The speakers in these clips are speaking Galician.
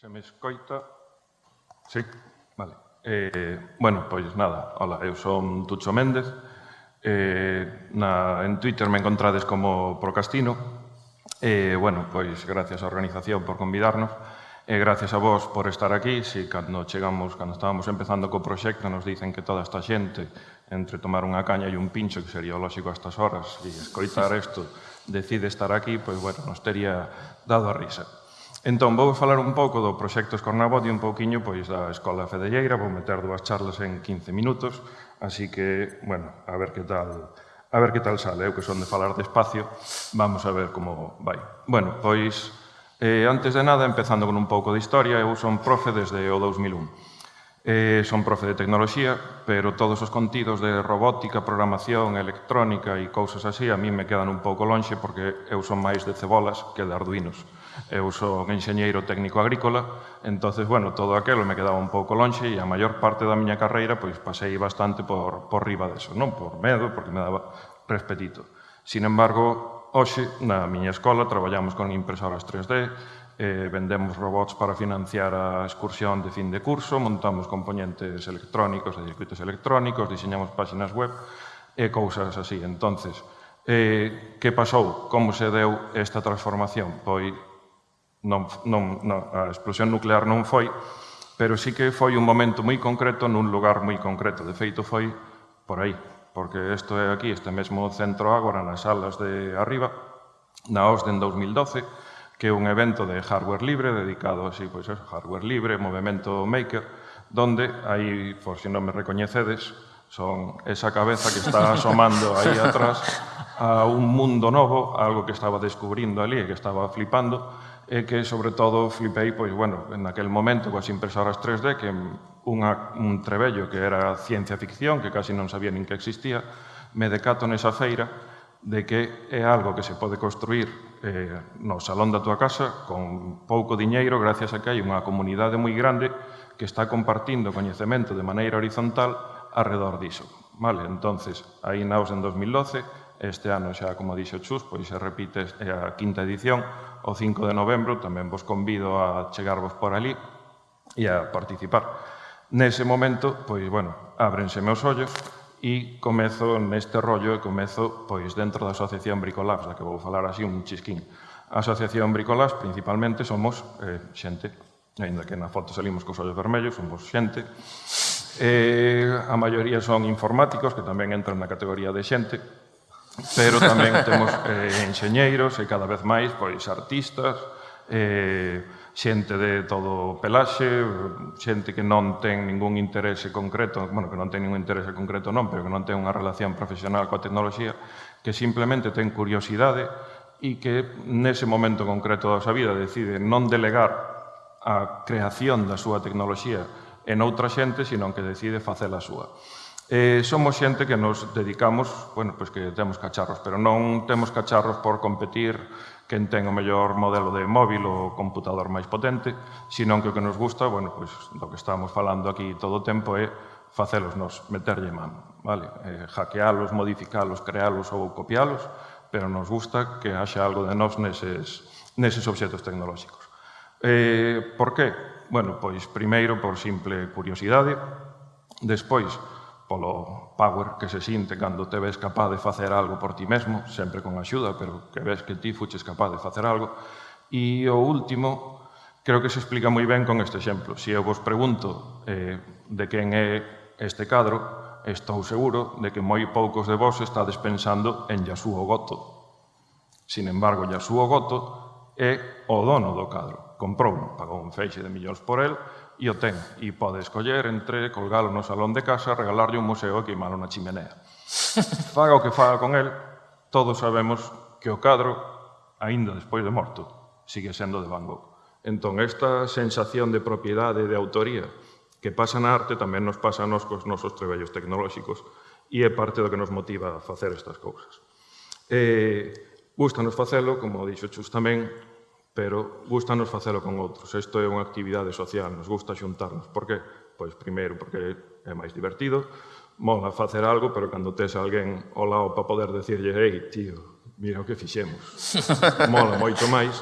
Se me escoita? Sí, vale. Eh, bueno, pois nada, hola, eu son Tucho Méndez. Eh, na, en Twitter me encontrades como Procastino. Eh, bueno, pois gracias á organización por convidarnos. E eh, gracias a vos por estar aquí. Si cando chegamos, cando estábamos empezando co proxecto, nos dicen que toda esta xente, entre tomar unha caña e un pincho, que sería lógico a estas horas, e escoitar isto, decide estar aquí, pois, bueno, nos teria dado a risa. Entón, vou falar un pouco do proxecto Escornabot e un pouquiño pois, da Escola Fedelleira. Vou meter dúas charlas en 15 minutos, así que, bueno, a ver que tal a ver que tal sale. Eu que son de falar despacio, vamos a ver como vai. Bueno, pois, eh, antes de nada, empezando con un pouco de historia, eu son profe desde o 2001. Eh, son profe de tecnoloxía, pero todos os contidos de robótica, programación, electrónica e cousas así a mí me quedan un pouco lonxe porque eu son máis de cebolas que de arduinos eu son enxeñeiro técnico agrícola, entonces bueno, todo aquelo me quedaba un pouco lonxe e a maior parte da miña carreira pois pasei bastante por, por riba deso, non por medo, porque me daba respetito. Sin embargo, hoxe, na miña escola, traballamos con impresoras 3D, eh, vendemos robots para financiar a excursión de fin de curso, montamos componentes electrónicos e circuitos electrónicos, diseñamos páxinas web e cousas así. Entonces, eh, que pasou? Como se deu esta transformación? Pois non, non, non, a explosión nuclear non foi, pero sí que foi un momento moi concreto nun lugar moi concreto. De feito, foi por aí, porque isto é aquí, este mesmo centro agora, nas salas de arriba, na OSDE en 2012, que é un evento de hardware libre dedicado así, pois, pues, hardware libre, movimento maker, donde aí, por si non me recoñecedes, son esa cabeza que está asomando aí atrás a un mundo novo, algo que estaba descubrindo ali e que estaba flipando, e que, sobre todo, flipei, pois, bueno, en aquel momento coas impresoras 3D, que unha, un trebello que era ciencia ficción, que casi non sabía nin que existía, me decato nesa feira de que é algo que se pode construir eh, no salón da tua casa con pouco diñeiro gracias a que hai unha comunidade moi grande que está compartindo coñecemento de maneira horizontal alrededor diso. Vale, entonces, aí naos en 2012, este ano xa, como dixo Chus, pois se repite a quinta edición, o 5 de novembro, tamén vos convido a chegarvos por ali e a participar. Nese momento, pois, bueno, ábrense meus ollos e comezo neste rollo e comezo pois dentro da Asociación Bricolabs, da que vou falar así un chisquín. A Asociación Bricolabs, principalmente, somos eh, xente, ainda que na foto salimos cos ollos vermellos, somos xente, Eh, a maioría son informáticos, que tamén entran na categoría de xente, pero tamén temos eh, enxeñeiros e cada vez máis pois artistas, eh, xente de todo pelaxe, xente que non ten ningún interese concreto, bueno, que non ten ningún interese concreto non, pero que non ten unha relación profesional coa tecnoloxía, que simplemente ten curiosidade e que nese momento concreto da súa vida decide non delegar a creación da súa tecnoloxía en outra xente, sino que decide facela súa. Eh, somos xente que nos dedicamos, bueno, pois que temos cacharros, pero non temos cacharros por competir quen ten o mellor modelo de móvil ou computador máis potente, senón que o que nos gusta, bueno, pois do que estamos falando aquí todo o tempo é facelos nos, meterlle man, vale? Eh, hackealos, modificalos, crealos ou copialos, pero nos gusta que haxa algo de nós neses, neses obxetos tecnolóxicos. Eh, por qué? Bueno, pois primeiro por simple curiosidade, despois, polo power que se sinte cando te ves capaz de facer algo por ti mesmo, sempre con axuda, pero que ves que ti fuches capaz de facer algo. E o último, creo que se explica moi ben con este exemplo. Se eu vos pregunto eh, de quen é este cadro, estou seguro de que moi poucos de vos estades pensando en Yasuo Goto. Sin embargo, Yasuo Goto é o dono do cadro. Comprou, pagou un feixe de millóns por el, e o ten. E pode escoller entre colgalo no salón de casa, regalarlle un museo e queimalo na chimenea. Faga o que faga con el, todos sabemos que o cadro, aínda despois de morto, sigue sendo de Van Gogh. Entón, esta sensación de propiedade e de autoría que pasa na arte tamén nos pasa nos cos nosos trebellos tecnolóxicos e é parte do que nos motiva a facer estas cousas. Eh, gustanos facelo, como dixo Chus tamén, pero gustanos facelo con outros. Isto é unha actividade social, nos gusta xuntarnos. Por que? Pois primeiro, porque é máis divertido, mola facer algo, pero cando tes alguén ao lado para poder decirlle «Ei, tío, mira o que fixemos». mola moito máis.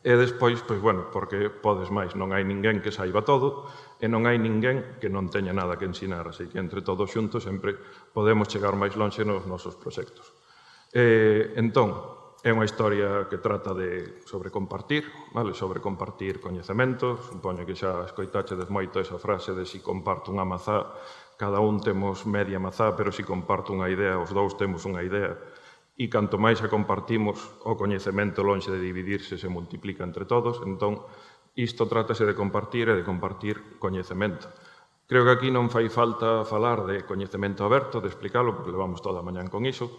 E despois, pois bueno, porque podes máis, non hai ninguén que saiba todo e non hai ninguén que non teña nada que ensinar, así que entre todos xuntos sempre podemos chegar máis longe nos nosos proxectos. E, entón, É unha historia que trata de sobre compartir, vale? sobre compartir coñecementos. Supoño que xa escoitachedes moito esa frase de si comparto unha mazá, cada un temos media mazá, pero si comparto unha idea, os dous temos unha idea. E canto máis a compartimos, o coñecemento lonxe de dividirse se multiplica entre todos. Entón, isto trátase de compartir e de compartir coñecemento. Creo que aquí non fai falta falar de coñecemento aberto, de explicarlo, porque levamos toda a mañan con iso,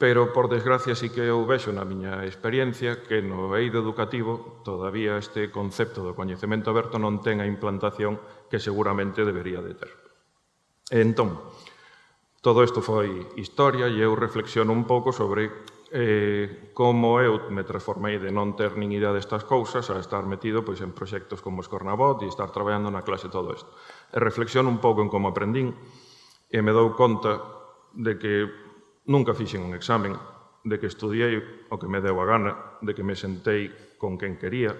Pero, por desgracia, sí que eu vexo na miña experiencia que no eido educativo todavía este concepto do coñecemento aberto non ten a implantación que seguramente debería de ter. E entón, todo isto foi historia e eu reflexiono un pouco sobre eh, como eu me transformei de non ter nin idea destas cousas a estar metido pois, en proxectos como Escornabot e estar traballando na clase todo isto. E reflexiono un pouco en como aprendín e me dou conta de que Nunca fixen un examen de que estudiei o que me deu a gana, de que me sentei con quen quería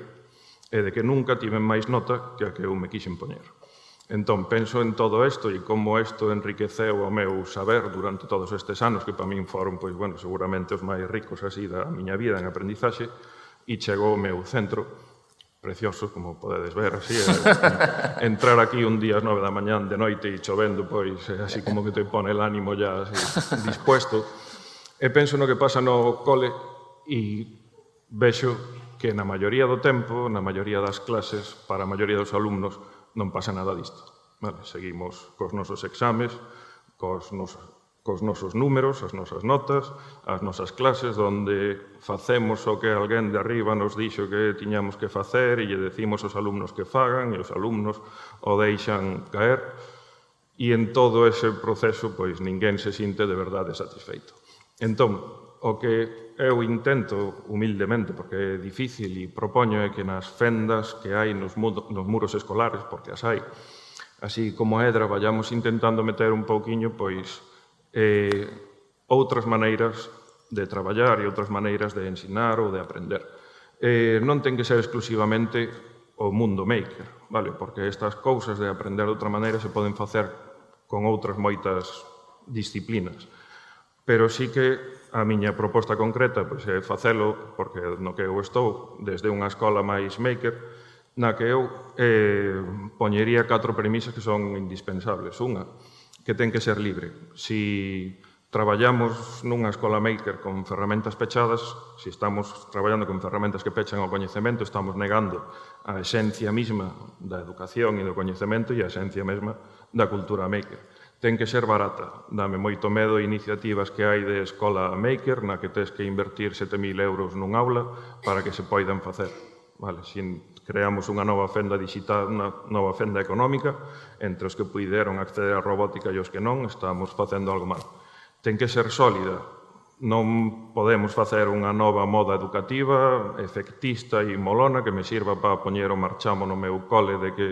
e de que nunca tiven máis nota que a que eu me quixen poñer. Entón, penso en todo isto e como isto enriqueceu o meu saber durante todos estes anos, que para min foron, pois, bueno, seguramente os máis ricos así da miña vida en aprendizaxe, e chegou o meu centro, precioso, como podedes ver, así, eh, entrar aquí un día ás nove da mañán de noite e chovendo, pois, eh, así como que te pone el ánimo ya así, dispuesto. E penso no que pasa no cole e vexo que na maioría do tempo, na maioría das clases, para a maioría dos alumnos, non pasa nada disto. Vale, seguimos cos nosos exames, cos nosos cos nosos números, as nosas notas, as nosas clases, onde facemos o que alguén de arriba nos dixo que tiñamos que facer e lle decimos aos alumnos que fagan e os alumnos o deixan caer. E en todo ese proceso, pois, ninguén se sinte de verdade satisfeito. Entón, o que eu intento humildemente, porque é difícil e propoño é que nas fendas que hai nos, nos muros escolares, porque as hai, así como é, vayamos intentando meter un pouquiño, pois, eh, outras maneiras de traballar e outras maneiras de ensinar ou de aprender. Eh, non ten que ser exclusivamente o mundo maker, vale? porque estas cousas de aprender de outra maneira se poden facer con outras moitas disciplinas. Pero sí que a miña proposta concreta pois, é facelo, porque no que eu estou, desde unha escola máis maker, na que eu eh, poñería catro premisas que son indispensables. Unha, que ten que ser libre. Si traballamos nunha escola maker con ferramentas pechadas, se si estamos traballando con ferramentas que pechan o coñecemento, estamos negando a esencia mesma da educación e do coñecemento e a esencia mesma da cultura maker. Ten que ser barata. Dame moito medo iniciativas que hai de escola maker na que tes que invertir 7.000 euros nun aula para que se poidan facer. Vale, se creamos unha nova fenda digital, unha nova fenda económica, entre os que puideron acceder á robótica e os que non, estamos facendo algo mal. Ten que ser sólida, non podemos facer unha nova moda educativa, efectista e molona que me sirva para poñer o marchamo no meu cole de que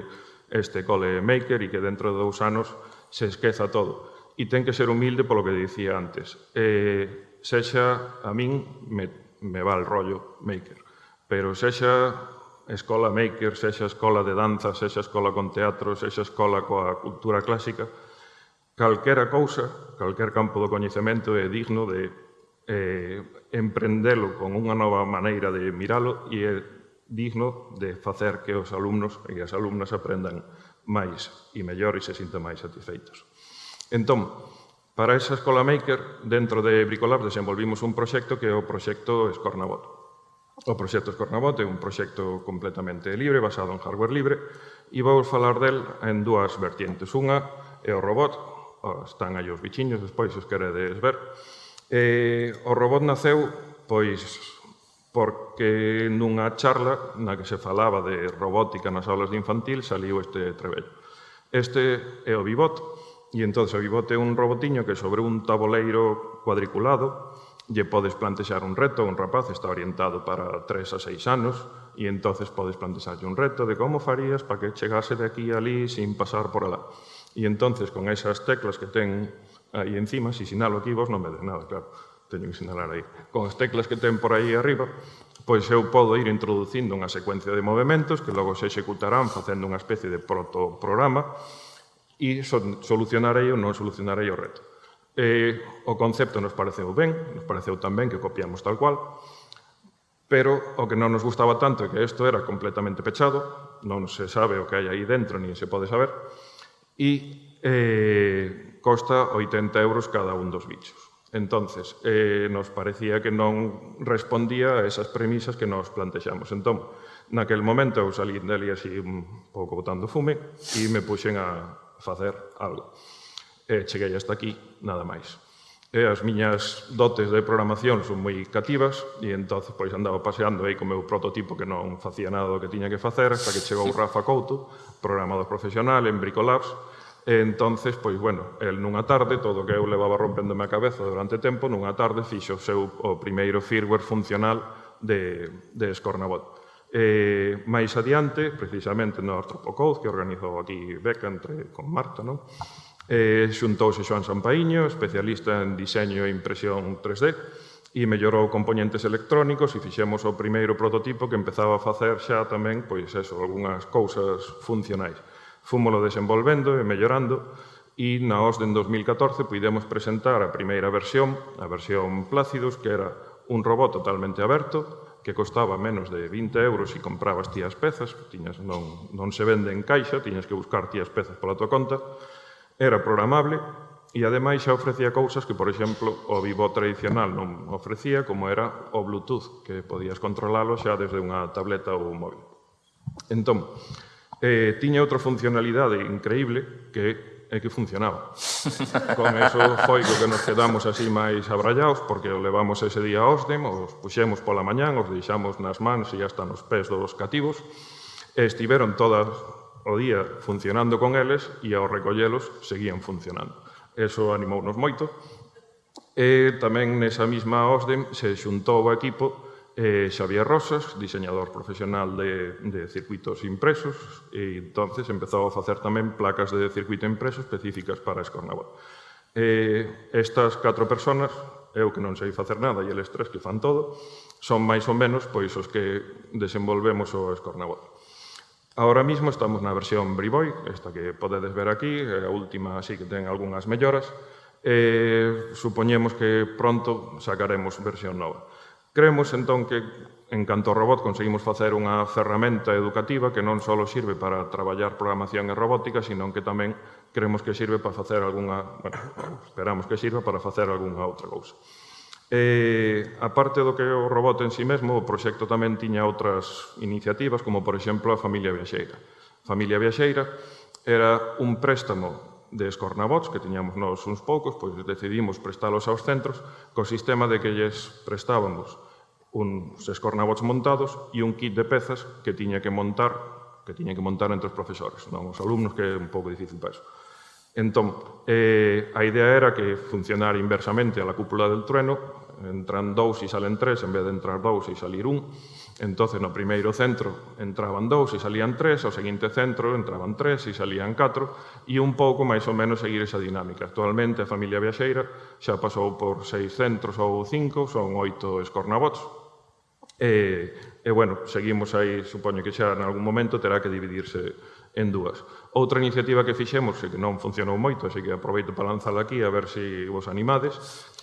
este cole é maker e que dentro de dous anos se esqueza todo. E ten que ser humilde polo que dicía antes. Eh, sexa, a min, me, me va el rollo maker Pero sexa escola maker, sexa escola de danza, sexa escola con teatro, sexa escola coa cultura clásica, calquera cousa, calquer campo do coñecemento é digno de eh, emprendelo con unha nova maneira de miralo e é digno de facer que os alumnos e as alumnas aprendan máis e mellor e se sintan máis satisfeitos. Entón, para esa escola maker, dentro de Bricolab desenvolvimos un proxecto que é o proxecto Escornabot. Oh, o proxecto Escornabot é un proxecto completamente libre, basado en hardware libre, e vou falar del en dúas vertientes. Unha é o robot, están aí os bichiños, despois os queredes ver. E, o robot naceu, pois, porque nunha charla na que se falaba de robótica nas aulas de infantil saliu este trebello. Este é o Bibot, e entón o Bibot é un robotiño que sobre un tabuleiro cuadriculado lle podes plantexar un reto, un rapaz está orientado para 3 a 6 anos, e entonces podes plantexarlle un reto de como farías para que chegase de aquí a ali sin pasar por alá. E entonces, con esas teclas que ten aí encima, si sinalo aquí, vos non me des nada, claro, teño que sinalar aí. Con as teclas que ten por aí arriba, pois eu podo ir introducindo unha secuencia de movimentos que logo se executarán facendo unha especie de protoprograma e solucionarei ou non solucionarei o reto. Eh, o concepto nos pareceu ben, nos pareceu tan ben que copiamos tal cual, pero o que non nos gustaba tanto é que isto era completamente pechado, non se sabe o que hai aí dentro, nin se pode saber, e eh, costa 80 euros cada un dos bichos. Entonces, eh, nos parecía que non respondía a esas premisas que nos plantexamos. Entón, naquel momento eu salí dali así un pouco botando fume e me puxen a facer algo e cheguei hasta aquí, nada máis. E as miñas dotes de programación son moi cativas e entonces pois andaba paseando aí co meu prototipo que non facía nada do que tiña que facer hasta que chegou Rafa Couto, programador profesional en Bricolabs, E entonces, pois, bueno, el nunha tarde, todo o que eu levaba rompéndome a cabeza durante tempo, nunha tarde fixo o seu o primeiro firmware funcional de, de Scornabot. E, máis adiante, precisamente no Artropocode, que organizou aquí Beca entre, con Marta, non? Eh, xuntouse Xoan Sampaíño, especialista en diseño e impresión 3D, e mellorou componentes electrónicos e fixemos o primeiro prototipo que empezaba a facer xa tamén, pois eso, algunhas cousas funcionais. Fúmolo desenvolvendo e mellorando, e na OSDE en 2014 puidemos presentar a primeira versión, a versión Plácidos, que era un robot totalmente aberto, que costaba menos de 20 euros e comprabas ti as pezas, tiñas, non, non se vende en caixa, tiñas que buscar ti as pezas pola tua conta, era programable e ademais xa ofrecía cousas que, por exemplo, o vivo tradicional non ofrecía, como era o Bluetooth, que podías controlalo xa desde unha tableta ou un móvil. Entón, eh, tiña outra funcionalidade increíble que é que funcionaba. Con eso foi co que nos quedamos así máis abrallados, porque o levamos ese día a Osdem, os puxemos pola mañán, os deixamos nas mans e hasta nos pés dos cativos, e estiveron todas o día funcionando con eles e ao recollelos seguían funcionando. Eso animounos moito. E tamén nesa mesma OSDEM se xuntou o equipo eh, Xavier Rosas, diseñador profesional de, de circuitos impresos, e entonces empezou a facer tamén placas de circuito impreso específicas para Escornabot. Eh, estas catro personas, eu que non sei facer nada e eles tres que fan todo, son máis ou menos pois os que desenvolvemos o Escornabot. Ahora mismo estamos na versión Briboy, esta que podedes ver aquí, a última así que ten algunhas melloras, e supoñemos que pronto sacaremos versión nova. Creemos entón que en canto ao robot conseguimos facer unha ferramenta educativa que non só sirve para traballar programación e robótica, sino que tamén creemos que sirve para facer algunha, bueno, esperamos que sirva para facer algunha outra cousa. Eh, e, a parte do que o robot en si sí mesmo, o proxecto tamén tiña outras iniciativas, como por exemplo a Familia Viaxeira. Familia Viaxeira era un préstamo de escornabots que tiñamos nós uns poucos, pois decidimos prestalos aos centros, co sistema de que lles prestábamos uns escornabots montados e un kit de pezas que tiña que montar que tiña que montar entre os profesores, non os alumnos, que é un pouco difícil para eso. Entón, eh, a idea era que funcionara inversamente a la cúpula del trueno, entran dous e salen tres, en vez de entrar dous e salir un. Entonces, no primeiro centro entraban dous e salían tres, ao seguinte centro entraban tres e salían catro, e un pouco máis ou menos seguir esa dinámica. Actualmente, a familia viaxeira xa pasou por seis centros ou cinco, son oito escornabots. E, e bueno, seguimos aí, supoño que xa en algún momento terá que dividirse en dúas. Outra iniciativa que fixemos, e que non funcionou moito, así que aproveito para lanzala aquí a ver se si vos animades,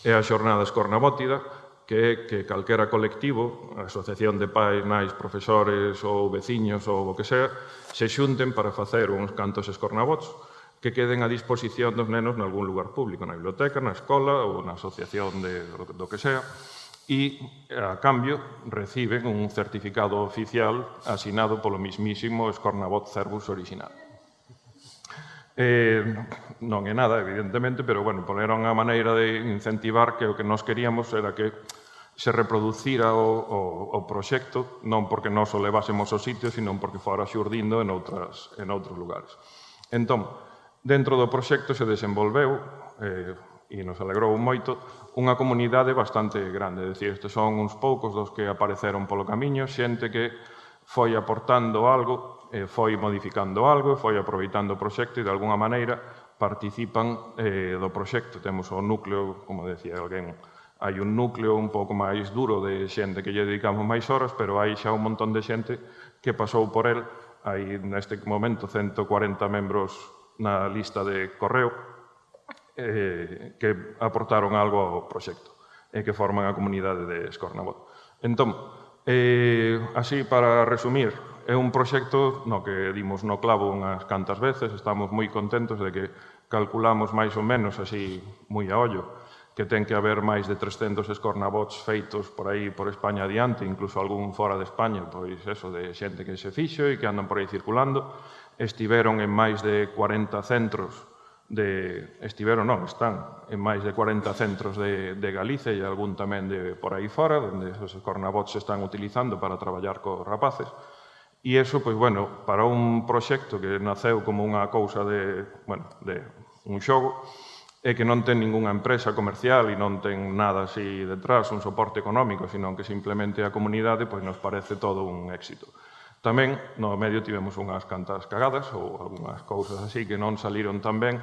é a xornada Escornabótida, que é que calquera colectivo, asociación de pais, nais, profesores ou veciños ou o que sea, se xunten para facer uns cantos escornabots que queden a disposición dos nenos nalgún lugar público, na biblioteca, na escola ou na asociación de, do que sea, e, a cambio, reciben un certificado oficial asinado polo mismísimo Escornabot Cervus original. Eh, non é nada, evidentemente, pero, bueno, poneron a maneira de incentivar que o que nós queríamos era que se reproducira o, o, o proxecto, non porque nós o levásemos ao sitio, sino porque fora xurdindo en, outras, en outros lugares. Entón, dentro do proxecto se desenvolveu, eh, e nos alegrou moito, unha comunidade bastante grande. É dicir, estes son uns poucos dos que apareceron polo camiño, xente que foi aportando algo, eh, foi modificando algo, foi aproveitando o proxecto e de alguna maneira participan eh, do proxecto. Temos o núcleo, como decía alguén, hai un núcleo un pouco máis duro de xente que lle dedicamos máis horas, pero hai xa un montón de xente que pasou por el. Hai neste momento 140 membros na lista de correo eh, que aportaron algo ao proxecto e que forman a comunidade de Escornabot. Entón, eh, así para resumir, É un proxecto no que dimos no clavo unhas cantas veces, estamos moi contentos de que calculamos máis ou menos así moi a ollo que ten que haber máis de 300 escornabots feitos por aí por España adiante, incluso algún fora de España, pois eso, de xente que se fixo e que andan por aí circulando. Estiveron en máis de 40 centros de... Estiveron, non, están en máis de 40 centros de, de Galicia e algún tamén de por aí fora, onde os escornabots se están utilizando para traballar cos rapaces. E eso, pois, bueno, para un proxecto que naceu como unha cousa de, bueno, de un xogo, e que non ten ningunha empresa comercial e non ten nada así detrás, un soporte económico, senón que simplemente a comunidade pois, nos parece todo un éxito. Tamén no medio tivemos unhas cantas cagadas ou algunhas cousas así que non saliron tan ben,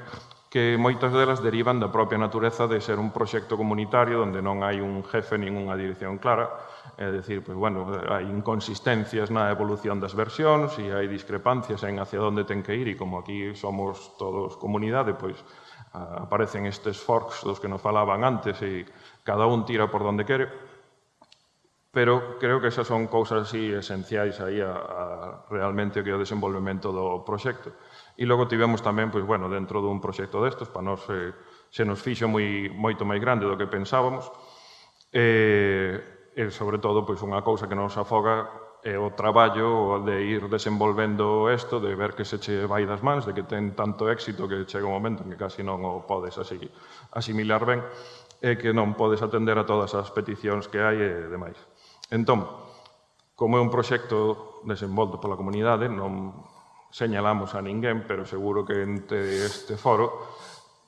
que moitas delas derivan da propia natureza de ser un proxecto comunitario onde non hai un jefe nin unha dirección clara, é dicir, pois, bueno, hai inconsistencias na evolución das versións e hai discrepancias en hacia onde ten que ir e como aquí somos todos comunidade, pois aparecen estes forks dos que nos falaban antes e cada un tira por donde quere. Pero creo que esas son cousas así esenciais aí a, a realmente o que é o desenvolvemento do proxecto. E logo tivemos tamén, pois, bueno, dentro dun proxecto destos, para nós eh, se nos fixo moi, moito máis grande do que pensábamos, eh, e, sobre todo, pois, unha cousa que nos afoga é o traballo de ir desenvolvendo isto, de ver que se che vai das mans, de que ten tanto éxito que chega un momento en que casi non o podes así, asimilar ben, e que non podes atender a todas as peticións que hai e demais. Entón, como é un proxecto desenvolto pola comunidade, non señalamos a ninguén, pero seguro que entre este foro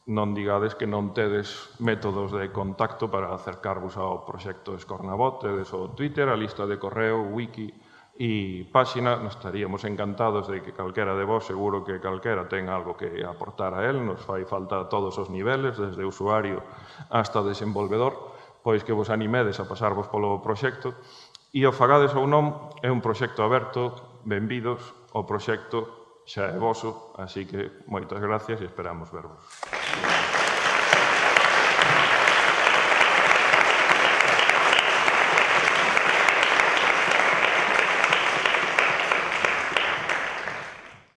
non digades que non tedes métodos de contacto para acercarvos ao proxecto Escornabot, tedes o Twitter, a lista de correo, wiki e páxina, nos estaríamos encantados de que calquera de vos, seguro que calquera ten algo que aportar a él, nos fai falta a todos os niveles, desde usuario hasta desenvolvedor, pois que vos animedes a pasarvos polo proxecto, e o fagades ou non, é un proxecto aberto, benvidos, o proxecto xa é voso, así que moitas gracias e esperamos vervos.